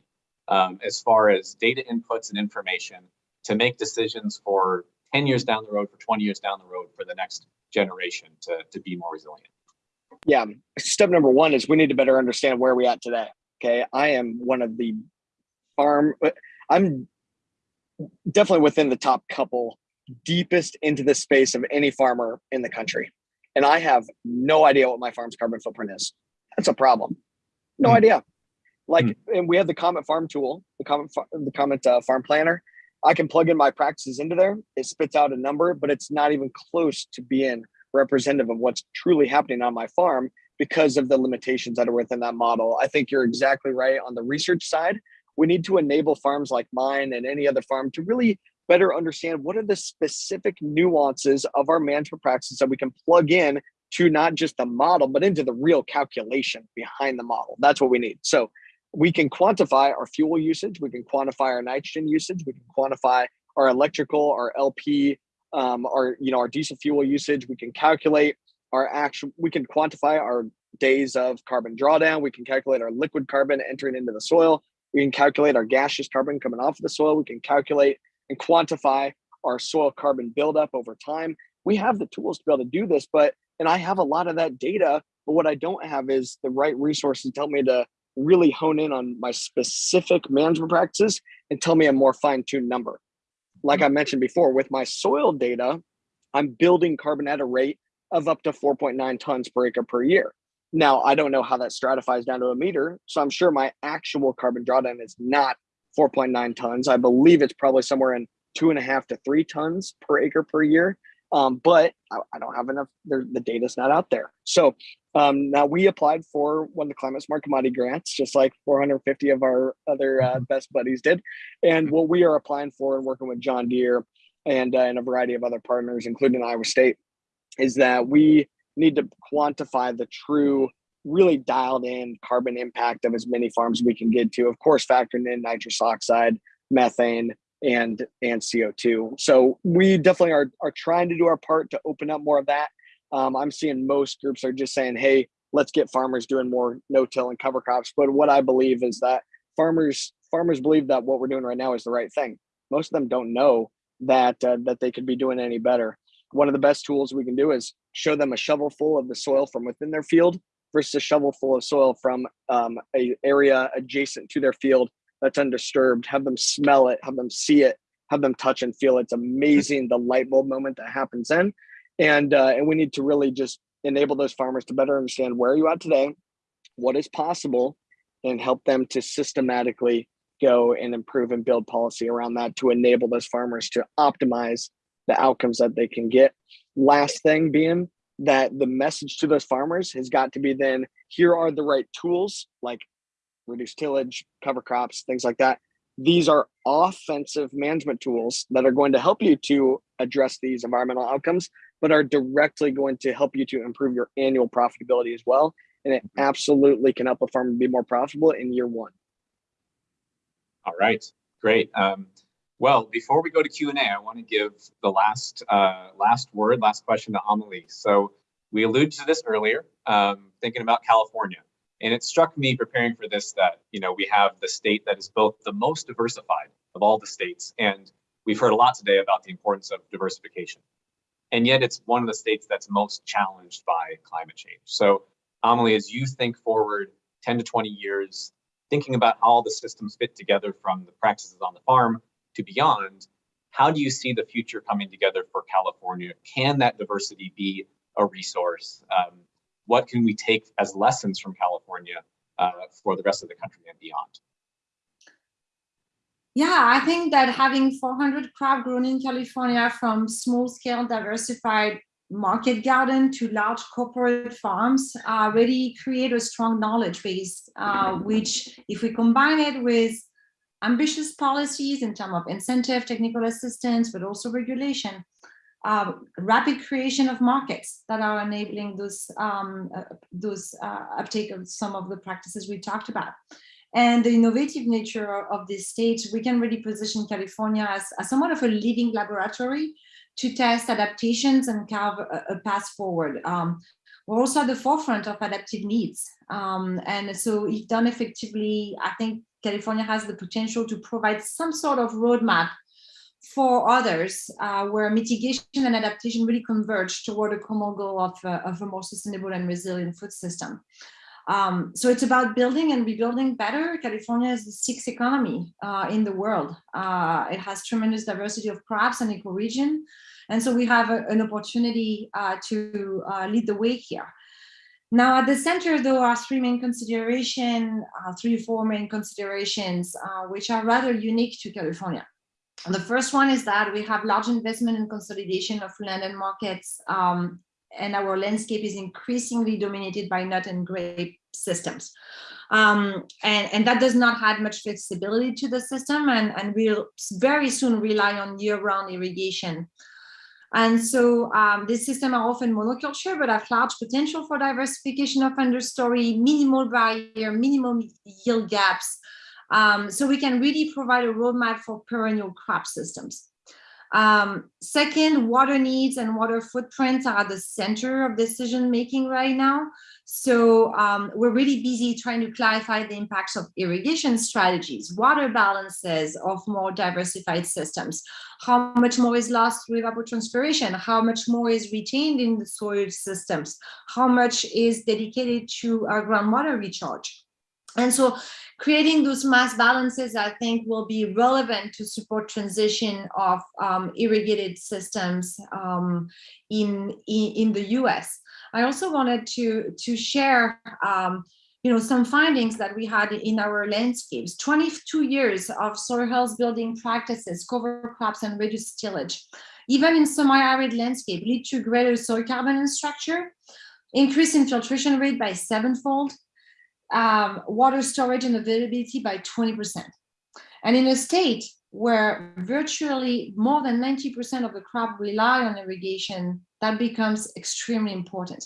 um, as far as data inputs and information to make decisions for 10 years down the road, for 20 years down the road for the next generation to, to be more resilient? Yeah, step number one is we need to better understand where we're at today. Okay, I am one of the farm, I'm definitely within the top couple deepest into the space of any farmer in the country. And I have no idea what my farm's carbon footprint is. That's a problem. No mm. idea. Like, mm. and we have the Comet Farm tool, the Comet, the Comet uh, Farm Planner. I can plug in my practices into there. It spits out a number, but it's not even close to being representative of what's truly happening on my farm because of the limitations that are within that model. I think you're exactly right on the research side. We need to enable farms like mine and any other farm to really better understand what are the specific nuances of our management practices that we can plug in to not just the model, but into the real calculation behind the model. That's what we need. So we can quantify our fuel usage, we can quantify our nitrogen usage, we can quantify our electrical, our LP, um, our you know our diesel fuel usage. We can calculate our actual. We can quantify our days of carbon drawdown. We can calculate our liquid carbon entering into the soil. We can calculate our gaseous carbon coming off of the soil. We can calculate and quantify our soil carbon buildup over time. We have the tools to be able to do this, but and I have a lot of that data, but what I don't have is the right resources to help me to really hone in on my specific management practices and tell me a more fine-tuned number. Like I mentioned before, with my soil data, I'm building carbon at a rate of up to 4.9 tons per acre per year. Now, I don't know how that stratifies down to a meter, so I'm sure my actual carbon drawdown is not 4.9 tons. I believe it's probably somewhere in two and a half to three tons per acre per year. Um, but I, I, don't have enough, the data's not out there. So um, now we applied for one of the climate smart commodity grants, just like 450 of our other uh, mm-hmm. best buddies did. And what we are applying for and working with John Deere and, uh, and a variety of other partners, including Iowa State, is that we need to quantify the true, really dialed in carbon impact of as many farms we can get to. Of course, factoring in nitrous oxide, methane, and and CO2. So we definitely are are trying to do our part to open up more of that um, I'm seeing most groups are just saying, hey, let's get farmers doing more no-till and cover crops. But what I believe is that farmers farmers believe that what we're doing right now is the right thing. Most of them don't know that uh, that they could be doing any better. One of the best tools we can do is show them a shovel full of the soil from within their field versus a shovel full of soil from um, a area adjacent to their field that's undisturbed. Have them smell it, have them see it, have them touch and feel. It's amazing the light bulb moment that happens then and uh, and we need to really just enable those farmers to better understand where you at today, what is possible, and help them to systematically go and improve and build policy around that to enable those farmers to optimize the outcomes that they can get. Last thing being that the message to those farmers has got to be then here are the right tools like reduce tillage, cover crops, things like that. These are offensive management tools that are going to help you to address these environmental outcomes but are directly going to help you to improve your annual profitability as well. And it absolutely can help a farmer be more profitable in year one. All right, great. Um, well, before we go to Q&A, I want to give the last uh, last word, last question to Amelie. So we alluded to this earlier, um, thinking about California. And it struck me preparing for this that, you know, we have the state that is both the most diversified of all the states. And we've heard a lot today about the importance of diversification and yet it's one of the states that's most challenged by climate change. So Amelie, as you think forward 10 to 20 years, thinking about how all the systems fit together from the practices on the farm to beyond, how do you see the future coming together for California? Can that diversity be a resource? Um, what can we take as lessons from California uh, for the rest of the country and beyond? Yeah, I think that having 400 crop grown in California from small scale diversified market garden to large corporate farms uh, really create a strong knowledge base, uh, which if we combine it with ambitious policies in terms of incentive, technical assistance, but also regulation, uh, rapid creation of markets that are enabling those, um, uh, those uh, uptake of some of the practices we talked about and the innovative nature of this state, we can really position California as, as somewhat of a living laboratory to test adaptations and carve a, a path forward. Um, we're also at the forefront of adaptive needs. Um, and so if done effectively, I think California has the potential to provide some sort of roadmap for others uh, where mitigation and adaptation really converge toward a common goal of, uh, of a more sustainable and resilient food system. Um, so it's about building and rebuilding better. California is the sixth economy uh, in the world. Uh, it has tremendous diversity of crops and ecoregion. And so we have a, an opportunity uh, to uh, lead the way here. Now at the center, though, are three main considerations, three or four main considerations, which are rather unique to California. The first one is that we have large investment and consolidation of land and markets um, and our landscape is increasingly dominated by nut and grape systems. Um, and, and that does not add much flexibility to the system and, and we'll very soon rely on year-round irrigation. And so um, these systems are often monoculture, but have large potential for diversification of understory, minimal barrier, minimum yield gaps. Um, so we can really provide a roadmap for perennial crop systems. Um, second, water needs and water footprints are at the center of decision making right now. So um, we're really busy trying to clarify the impacts of irrigation strategies, water balances of more diversified systems, how much more is lost through evapotranspiration, how much more is retained in the soil systems, how much is dedicated to our groundwater recharge. And so creating those mass balances, I think, will be relevant to support transition of um, irrigated systems um, in, in, in, the US. I also wanted to, to share um, you know, some findings that we had in our landscapes, 22 years of soil health building practices, cover crops and reduced tillage, even in semi-arid landscape lead to greater soil carbon structure, increase infiltration rate by sevenfold, um, water storage and availability by 20%. And in a state where virtually more than 90% of the crop rely on irrigation, that becomes extremely important.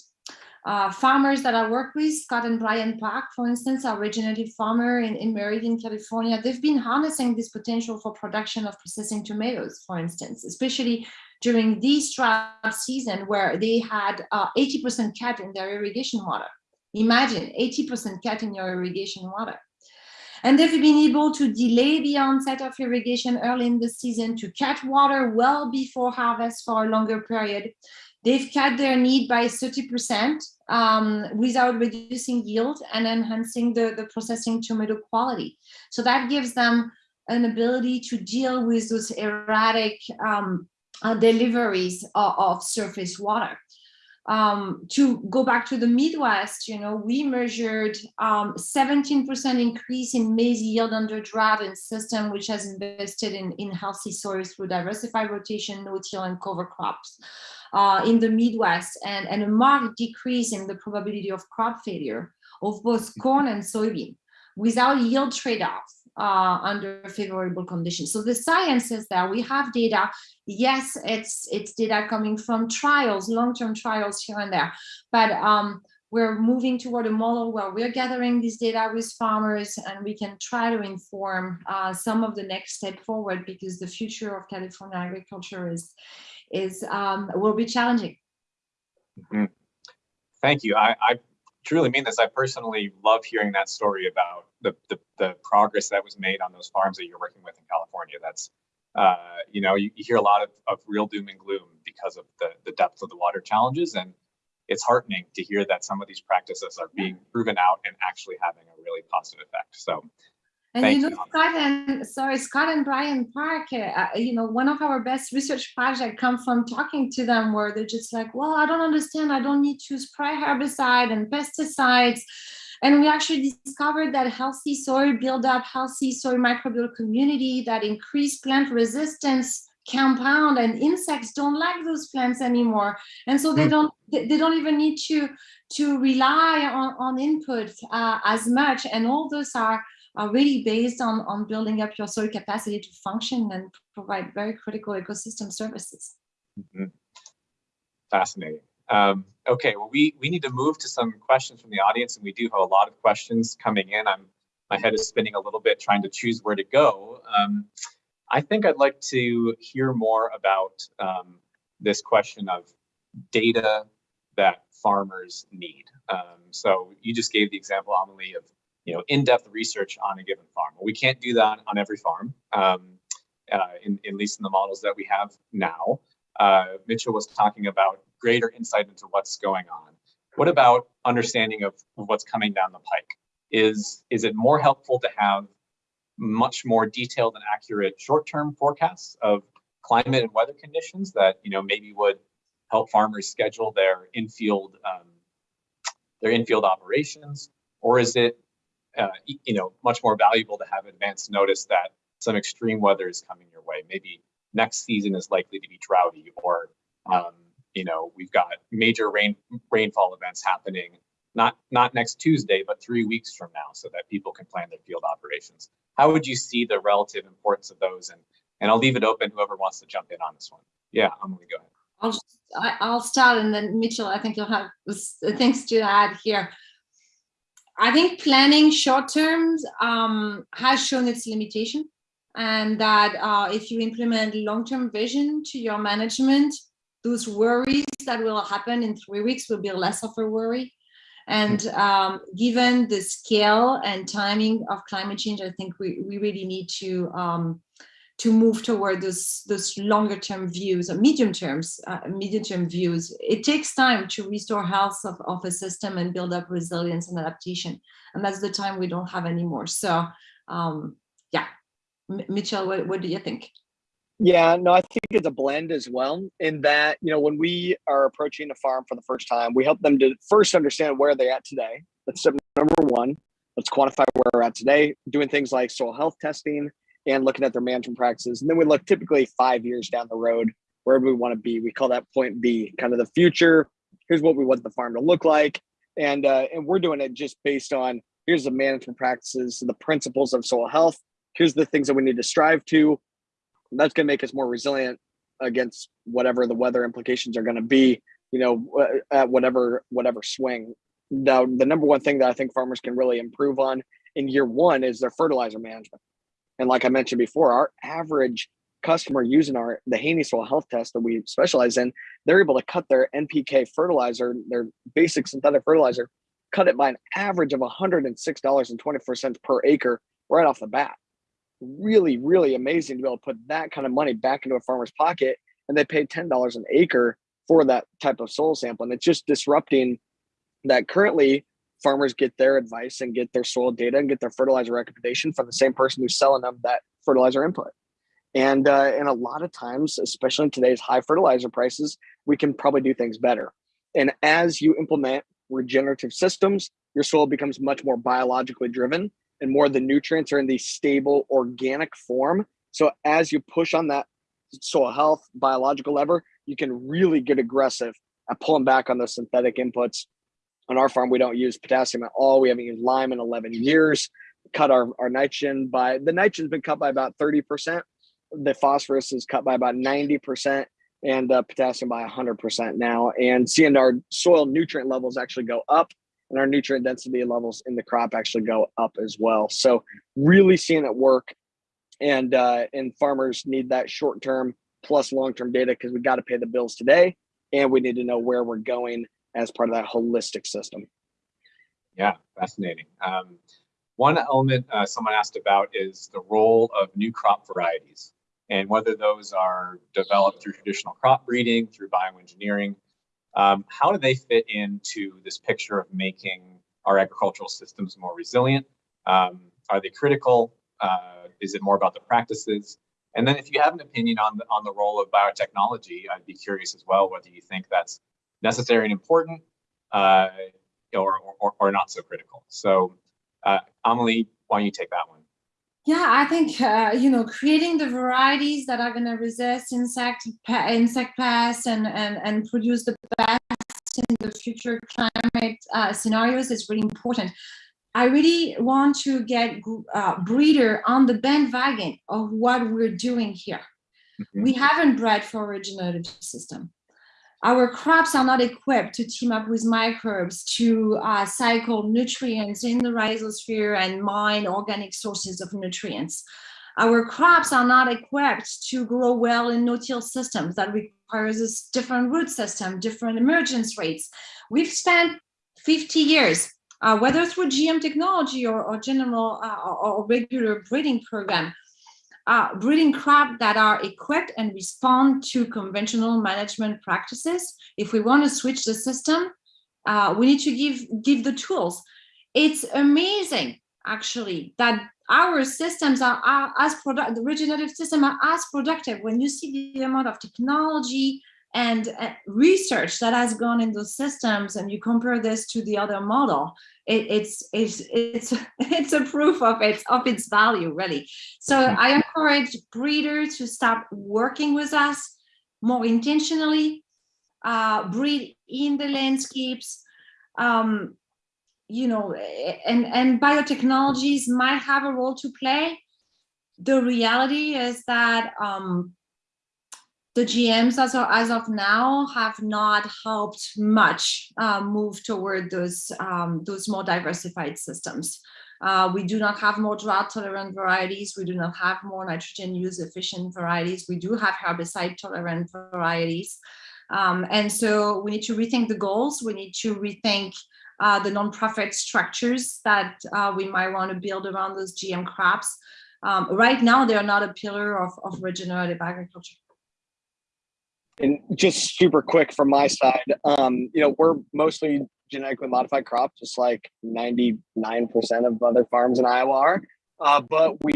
Uh, farmers that I work with, Scott and Brian Park, for instance, are regenerative farmer in, in Meridian, California. They've been harnessing this potential for production of processing tomatoes, for instance, especially during this drought season where they had 80% uh, cut in their irrigation water. Imagine 80% cut in your irrigation water. And they've been able to delay the onset of irrigation early in the season to cut water well before harvest for a longer period. They've cut their need by 30% um, without reducing yield and enhancing the, the processing tomato quality. So that gives them an ability to deal with those erratic um, uh, deliveries of, of surface water um, to go back to the Midwest, you know, we measured 17% um, increase in maize yield under drought and system, which has invested in, in healthy soils through diversified rotation, no-till and cover crops uh, in the Midwest, and, and a marked decrease in the probability of crop failure of both corn and soybean without yield trade-offs uh, under favorable conditions. So the science is that we have data. Yes, it's it's data coming from trials, long-term trials here and there, but um, we're moving toward a model where we're gathering this data with farmers and we can try to inform uh, some of the next step forward because the future of California agriculture is is um, will be challenging. Mm -hmm. Thank you. I, I truly mean this. I personally love hearing that story about the, the, the progress that was made on those farms that you're working with in California. That's, uh, you know, you, you, hear a lot of, of real doom and gloom because of the, the depth of the water challenges. And it's heartening to hear that some of these practices are being proven out and actually having a really positive effect. So and Thank you know, you. Scott and sorry, Scott and Brian Park, uh, uh, you know, one of our best research projects come from talking to them where they're just like, well, I don't understand. I don't need to spray herbicide and pesticides. And we actually discovered that healthy soil build up healthy soil microbial community that increase plant resistance compound and insects don't like those plants anymore and so they mm. don't they don't even need to to rely on on input uh, as much and all those are are really based on, on building up your soil capacity to function and provide very critical ecosystem services. Mm -hmm. Fascinating. Um, okay, well, we, we need to move to some questions from the audience, and we do have a lot of questions coming in. I'm my head is spinning a little bit trying to choose where to go. Um, I think I'd like to hear more about um, this question of data that farmers need. Um, so you just gave the example, Amelie, of you know, in-depth research on a given farm. Well, we can't do that on every farm, um, uh, in, at least in the models that we have now. Uh, Mitchell was talking about greater insight into what's going on. What about understanding of what's coming down the pike? Is, is it more helpful to have much more detailed and accurate short-term forecasts of climate and weather conditions that you know maybe would help farmers schedule their infield um, their infield operations, or is it uh, you know, much more valuable to have advance notice that some extreme weather is coming your way. Maybe next season is likely to be droughty, or um, you know, we've got major rain rainfall events happening not not next Tuesday, but three weeks from now, so that people can plan their field operations. How would you see the relative importance of those? And and I'll leave it open. Whoever wants to jump in on this one. Yeah, I'm gonna go ahead. I'll, I- I'll start and then Mitchell, I think you'll have things to add here. I think planning short terms um, has shown its limitation and that uh, if you implement long-term vision to your management, those worries that will happen in three weeks will be less of a worry. And um, given the scale and timing of climate change, I think we, we really need to um, to move toward those those longer term views or medium terms uh, medium term views it takes time to restore health of, of a system and build up resilience and adaptation and that's the time we don't have anymore so um yeah M mitchell what, what do you think Yeah, no, I think it's a blend as well. In that, you know, when we are approaching a farm for the first time, we help them to first understand where they're at today. That's step number one. Let's quantify where we're at today, doing things like soil health testing and looking at their management practices. And then we look typically five years down the road, wherever we want to be. We call that point B, kind of the future. Here's what we want the farm to look like. And uh, and we're doing it just based on here's the management practices, the principles of soil health. Here's the things that we need to strive to that's going to make us more resilient against whatever the weather implications are going to be you know at whatever whatever swing now the number one thing that i think farmers can really improve on in year one is their fertilizer management and like i mentioned before our average customer using our the Haney soil health test that we specialize in they're able to cut their npk fertilizer their basic synthetic fertilizer cut it by an average of $106.24 per acre right off the bat really, really amazing to be able to put that kind of money back into a farmer's pocket and they pay $10 an acre for that type of soil sample. And it's just disrupting that currently farmers get their advice and get their soil data and get their fertilizer recommendation from the same person who's selling them that fertilizer input. And uh, and a lot of times, especially in today's high fertilizer prices, we can probably do things better. And as you implement regenerative systems, your soil becomes much more biologically driven and more of the nutrients are in the stable organic form. So as you push on that soil health biological lever, you can really get aggressive at pulling back on those synthetic inputs. On our farm, we don't use potassium at all. We haven't used lime in 11 years. Cut our, our nitrogen by the nitrogen's been cut by about 30%. The phosphorus is cut by about 90% and uh, potassium by 100% now. And seeing our soil nutrient levels actually go up and our nutrient density levels in the crop actually go up as well. So really seeing it work, and uh, and farmers need that short term plus long term data because we got to pay the bills today, and we need to know where we're going as part of that holistic system. Yeah, fascinating. Um, one element uh, someone asked about is the role of new crop varieties and whether those are developed through traditional crop breeding, through bioengineering. Um, how do they fit into this picture of making our agricultural systems more resilient? Um, are they critical? Uh, is it more about the practices? And then if you have an opinion on the, on the role of biotechnology, I'd be curious as well whether you think that's necessary and important uh, or, or, or not so critical. So uh, Amelie, why don't you take that one? Yeah, I think uh, you know creating the varieties that are going to resist insect insect pests and, and and produce the best in the future climate uh, scenarios is really important. I really want to get uh, breeder on the bandwagon of what we're doing here. Mm -hmm. We haven't bred for regenerative system. Our crops are not equipped to team up with microbes to uh, cycle nutrients in the rhizosphere and mine organic sources of nutrients. Our crops are not equipped to grow well in no-till systems that requires a different root system, different emergence rates. We've spent 50 years, uh, whether through GM technology or, or general uh, or regular breeding program, uh, breeding crop that are equipped and respond to conventional management practices. If we want to switch the system, uh, we need to give, give the tools. It's amazing, actually, that our systems are, are as product, the regenerative system are as productive when you see the amount of technology and uh, research that has gone in those systems and you compare this to the other model it, it's it's it's it's a proof of its of its value really. So i encourage breeders to start working with us more intentionally uh, breed in the landscapes. Um, you know and and biotechnologies might have a role to play. The reality is that um, the GMs as of, as of now have not helped much uh, move toward those um, those more diversified systems. Uh, we do not have more drought tolerant varieties. We do not have more nitrogen use efficient varieties. We do have herbicide tolerant varieties. Um, and so we need to rethink the goals. We need to rethink uh, the nonprofit structures that uh, we might want to build around those GM crops. Um, right now, they are not a pillar of, of regenerative agriculture. And just super quick from my side, um, you know, we're mostly genetically modified crops, just like 99% of other farms in Iowa are. Uh, but we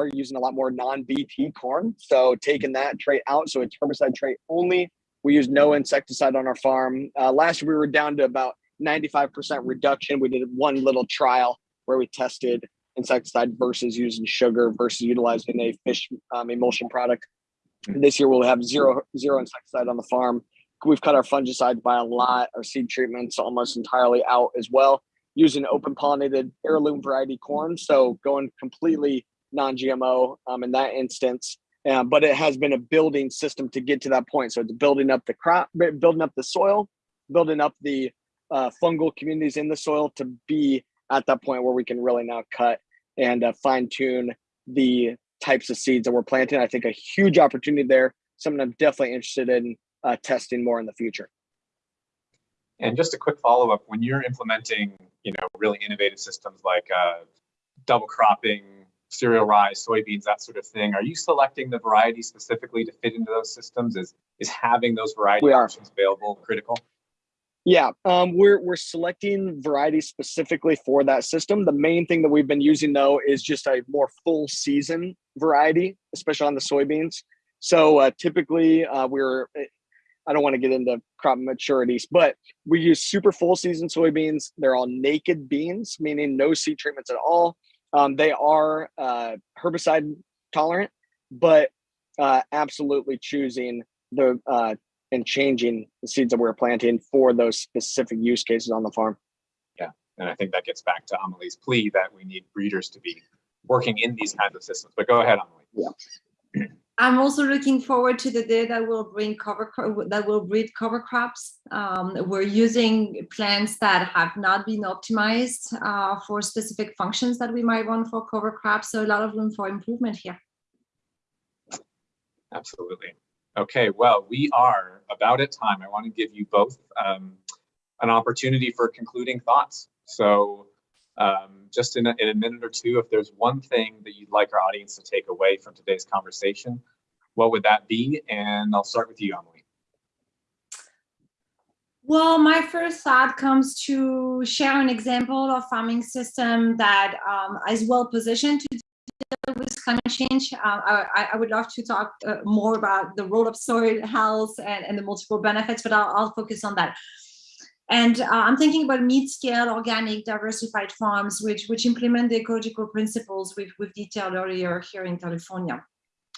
are using a lot more non-BT corn. So taking that trait out, so it's herbicide trait only. We use no insecticide on our farm. Uh, last year we were down to about 95% reduction. We did one little trial where we tested insecticide versus using sugar versus utilizing a fish um, emulsion product. This year we'll have zero zero insecticide on the farm. We've cut our fungicides by a lot, our seed treatments almost entirely out as well, using open pollinated heirloom variety corn. So going completely non-GMO um, in that instance. Uh, but it has been a building system to get to that point. So it's building up the crop, building up the soil, building up the uh, fungal communities in the soil to be at that point where we can really now cut and uh, fine tune the types of seeds that we're planting. I think a huge opportunity there, something I'm definitely interested in uh, testing more in the future. And just a quick follow up: when you're implementing, you know, really innovative systems like uh, double cropping, cereal rice, soybeans, that sort of thing, are you selecting the variety specifically to fit into those systems? Is is having those variety options available critical? Yeah, um, we're we're selecting varieties specifically for that system. The main thing that we've been using though is just a more full season variety, especially on the soybeans. So uh, typically, uh, we're I don't want to get into crop maturities, but we use super full season soybeans. They're all naked beans, meaning no seed treatments at all. Um, they are uh, herbicide tolerant, but uh, absolutely choosing the uh, and changing the seeds that we're planting for those specific use cases on the farm. Yeah, and I think that gets back to Amelie's plea that we need breeders to be working in these kinds of systems. But go ahead, Amelie. Yeah. I'm also looking forward to the day that will bring cover that will breed cover crops. Um, we're using plants that have not been optimized uh, for specific functions that we might want for cover crops. So a lot of room for improvement here. Absolutely. Okay, well, we are about at time. I want to give you both um, an opportunity for concluding thoughts. So um, just in a, in a minute or two, if there's one thing that you'd like our audience to take away from today's conversation, what would that be? And I'll start with you, Emily. Well, my first thought comes to share an example of farming system that um, is well positioned to with climate change. Uh, I, I, would love to talk uh, more about the role of soil health and, and the multiple benefits, but I'll, I'll focus on that. And uh, I'm thinking about mid-scale organic diversified farms, which, which implement the ecological principles we've, we've detailed earlier here in California.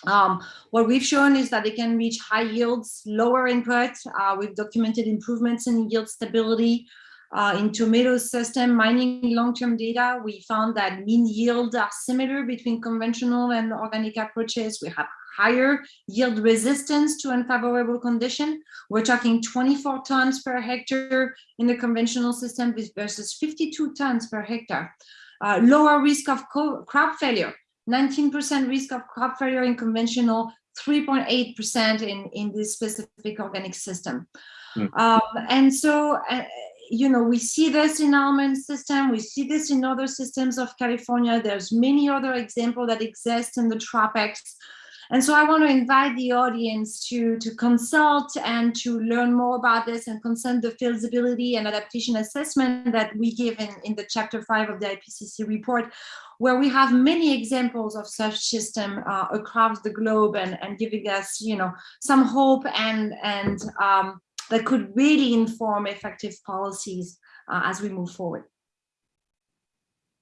Um, what we've shown is that they can reach high yields, lower input. Uh, we've documented improvements in yield stability, uh, in tomato system mining long-term data, we found that mean yields are similar between conventional and organic approaches. We have higher yield resistance to unfavorable condition. We're talking 24 tons per hectare in the conventional system versus 52 tons per hectare. Uh, lower risk of crop failure, 19% risk of crop failure in conventional, 3.8% in, in this specific organic system. Mm. Um, and so uh, you know, we see this in almond system, we see this in other systems of California. There's many other examples that exist in the tropics. And so I want to invite the audience to, to consult and to learn more about this and consult the feasibility and adaptation assessment that we give in, in the chapter five of the IPCC report, where we have many examples of such system uh, across the globe and, and giving us, you know, some hope and, and um, that could really inform effective policies uh, as we move forward.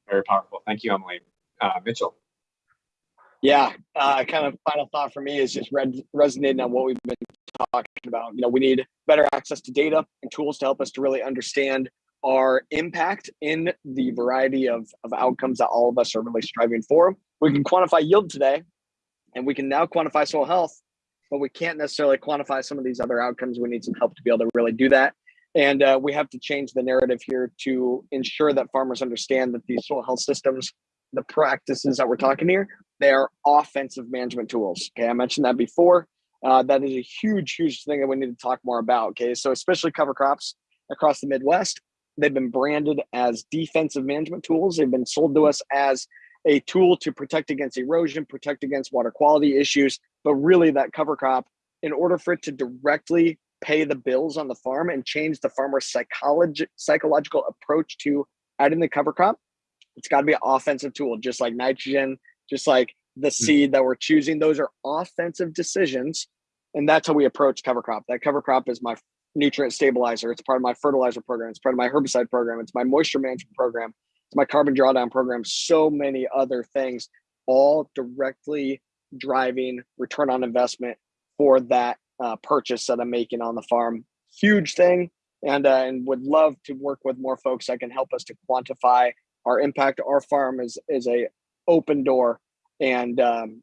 Very powerful. Thank you, Emily. Uh, Mitchell. Yeah, uh, kind of final thought for me is just resonating on what we've been talking about. You know, we need better access to data and tools to help us to really understand our impact in the variety of, of outcomes that all of us are really striving for. We can quantify yield today, and we can now quantify soil health but we can't necessarily quantify some of these other outcomes. We need some help to be able to really do that. And uh, we have to change the narrative here to ensure that farmers understand that these soil health systems, the practices that we're talking here, they are offensive management tools. Okay, I mentioned that before. Uh, that is a huge, huge thing that we need to talk more about. Okay, so especially cover crops across the Midwest, they've been branded as defensive management tools. They've been sold to us as a tool to protect against erosion, protect against water quality issues. But really, that cover crop, in order for it to directly pay the bills on the farm and change the farmer's psychology, psychological approach to adding the cover crop, it's got to be an offensive tool, just like nitrogen, just like the hmm. seed that we're choosing. Those are offensive decisions. And that's how we approach cover crop. That cover crop is my nutrient stabilizer. It's part of my fertilizer program. It's part of my herbicide program. It's my moisture management program. It's my carbon drawdown program. So many other things, all directly driving return on investment for that uh, purchase that I'm making on the farm. Huge thing, and uh, and would love to work with more folks that can help us to quantify our impact. Our farm is is a open door, and um,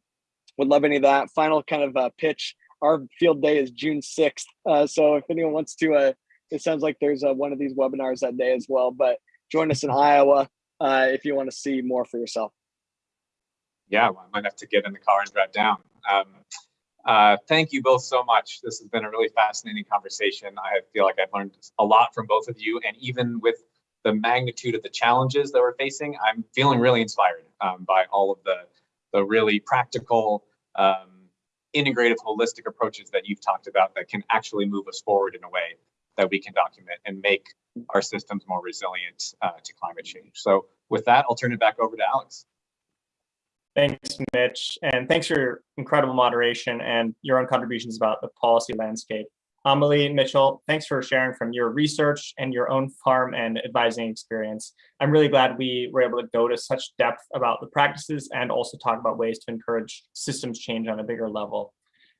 would love any of that. Final kind of uh, pitch. Our field day is June sixth, uh, so if anyone wants to, uh, it sounds like there's uh, one of these webinars that day as well. But join us in Iowa uh, if you want to see more for yourself. Yeah, I might have to get in the car and drive down. Um, uh, thank you both so much. This has been a really fascinating conversation. I feel like I've learned a lot from both of you, and even with the magnitude of the challenges that we're facing, I'm feeling really inspired um, by all of the the really practical, um, integrative, holistic approaches that you've talked about that can actually move us forward in a way that we can document and make our systems more resilient uh, to climate change. So with that, I'll turn it back over to Alex. Thanks, Mitch, and thanks for your incredible moderation and your own contributions about the policy landscape. Amelie Mitchell, thanks for sharing from your research and your own farm and advising experience. I'm really glad we were able to go to such depth about the practices and also talk about ways to encourage systems change on a bigger level.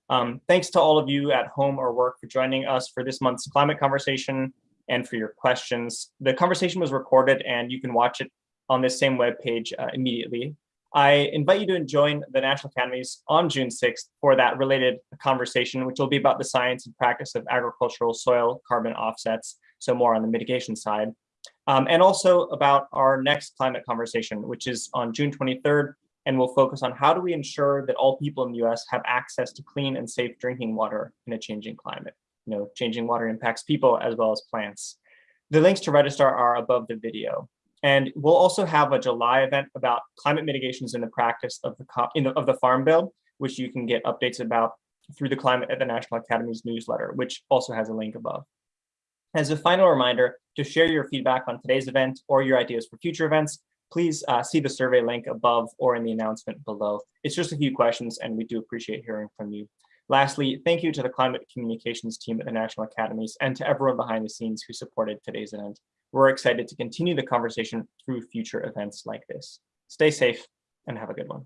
Um, thanks to all of you at home or work for joining us for this month's climate conversation and for your questions. The conversation was recorded and you can watch it on this same webpage uh, immediately. I invite you to join the National Academies on June 6th for that related conversation, which will be about the science and practice of agricultural soil carbon offsets, so more on the mitigation side, um, and also about our next climate conversation, which is on June 23rd, and will focus on how do we ensure that all people in the US have access to clean and safe drinking water in a changing climate. You know, changing water impacts people as well as plants. The links to register are above the video. And we'll also have a July event about climate mitigations in the practice of the, in the, of the Farm Bill, which you can get updates about through the Climate at the National Academy's newsletter, which also has a link above. As a final reminder, to share your feedback on today's event or your ideas for future events, please uh, see the survey link above or in the announcement below. It's just a few questions and we do appreciate hearing from you. Lastly, thank you to the climate communications team at the National Academies and to everyone behind the scenes who supported today's event. We're excited to continue the conversation through future events like this. Stay safe and have a good one.